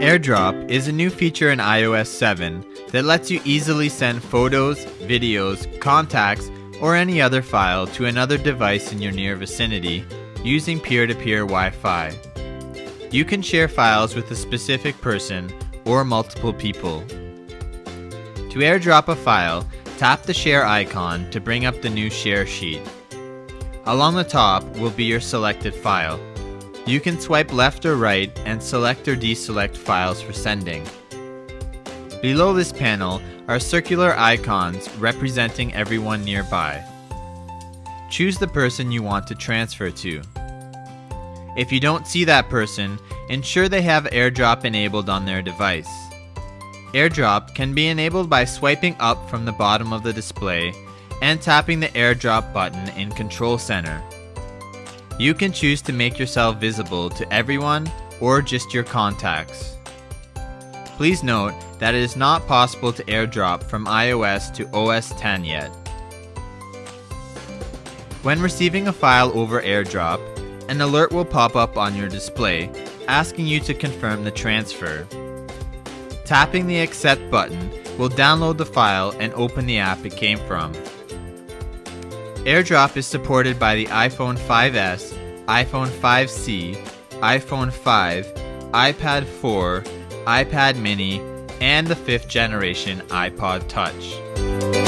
AirDrop is a new feature in iOS 7 that lets you easily send photos, videos, contacts, or any other file to another device in your near vicinity using peer to peer Wi Fi. You can share files with a specific person or multiple people. To airdrop a file, tap the share icon to bring up the new share sheet. Along the top will be your selected file. You can swipe left or right and select or deselect files for sending. Below this panel are circular icons representing everyone nearby. Choose the person you want to transfer to. If you don't see that person, ensure they have AirDrop enabled on their device. AirDrop can be enabled by swiping up from the bottom of the display and tapping the AirDrop button in Control Center. You can choose to make yourself visible to everyone or just your contacts. Please note that it is not possible to airdrop from iOS to OS X yet. When receiving a file over airdrop, an alert will pop up on your display asking you to confirm the transfer. Tapping the accept button will download the file and open the app it came from. AirDrop is supported by the iPhone 5S, iPhone 5C, iPhone 5, iPad 4, iPad mini, and the 5th generation iPod Touch.